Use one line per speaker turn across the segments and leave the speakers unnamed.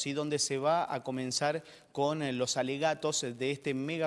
¿sí? donde se va a comenzar con eh, los alegatos de este mega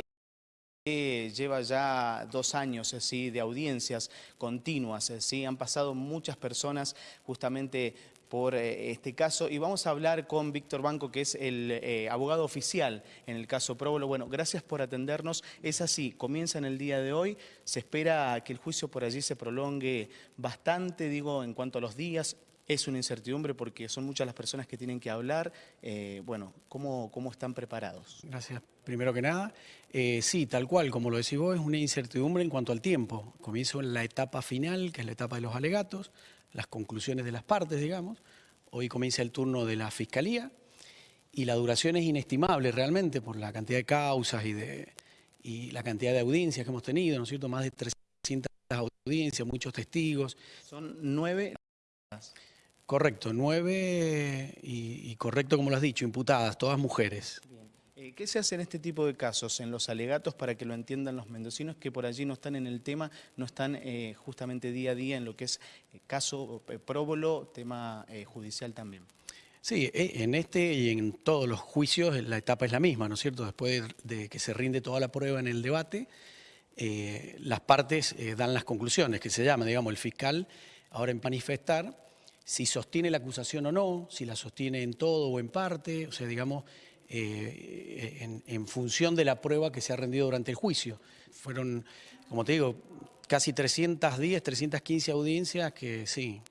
que lleva ya dos años ¿sí? de audiencias continuas. ¿sí? Han pasado muchas personas justamente por eh, este caso y vamos a hablar con Víctor Banco, que es el eh, abogado oficial en el caso Próbolo. Bueno, gracias por atendernos. Es así, comienza en el día de hoy, se espera que el juicio por allí se prolongue bastante, digo, en cuanto a los días, es una incertidumbre porque son muchas las personas que tienen que hablar. Eh, bueno, ¿cómo, ¿cómo están preparados?
Gracias. Primero que nada, eh, sí, tal cual, como lo decís vos, es una incertidumbre en cuanto al tiempo. Comienzo en la etapa final, que es la etapa de los alegatos, las conclusiones de las partes, digamos. Hoy comienza el turno de la Fiscalía y la duración es inestimable realmente por la cantidad de causas y, de, y la cantidad de audiencias que hemos tenido, ¿no es cierto? Más de 300 audiencias, muchos testigos.
Son nueve...
Correcto, nueve y, y, correcto como lo has dicho, imputadas, todas mujeres.
Eh, ¿Qué se hace en este tipo de casos, en los alegatos, para que lo entiendan los mendocinos que por allí no están en el tema, no están eh, justamente día a día en lo que es eh, caso próbolo, tema judicial también?
Sí, en este y en todos los juicios la etapa es la misma, ¿no es cierto? Después de que se rinde toda la prueba en el debate, eh, las partes eh, dan las conclusiones, que se llama, digamos, el fiscal ahora en manifestar si sostiene la acusación o no, si la sostiene en todo o en parte, o sea, digamos, eh, en, en, función de la prueba que se ha rendido durante el juicio. Fueron, como te digo, casi 310, 315 audiencias que sí,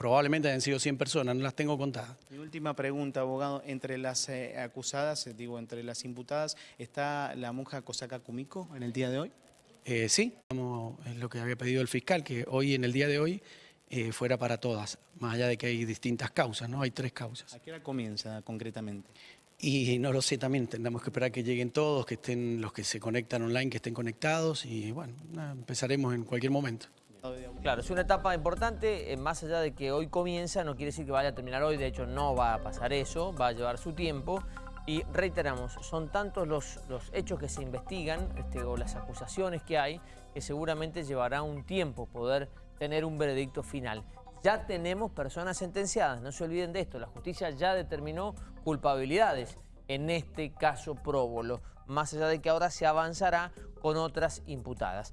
probablemente hayan sido 100 personas, no las tengo contadas.
Mi última pregunta, abogado, entre las eh, acusadas, eh, digo, entre las imputadas, ¿está la monja Kosaka Kumiko en el día de hoy?
Eh, sí, como es lo que había pedido el fiscal, que hoy, en el día de hoy, eh, fuera para todas, más allá de que hay distintas causas, ¿no? Hay tres causas.
¿A qué hora comienza concretamente?
Y no lo sé también, tendremos que esperar que lleguen todos, que estén los que se conectan online, que estén conectados y bueno, empezaremos en cualquier momento.
Claro, es una etapa importante, eh, más allá de que hoy comienza, no quiere decir que vaya a terminar hoy, de hecho no va a pasar eso, va a llevar su tiempo. Y reiteramos, son tantos los, los hechos que se investigan este, o las acusaciones que hay que seguramente llevará un tiempo poder tener un veredicto final. Ya tenemos personas sentenciadas, no se olviden de esto, la justicia ya determinó culpabilidades en este caso próbolo, más allá de que ahora se avanzará con otras imputadas.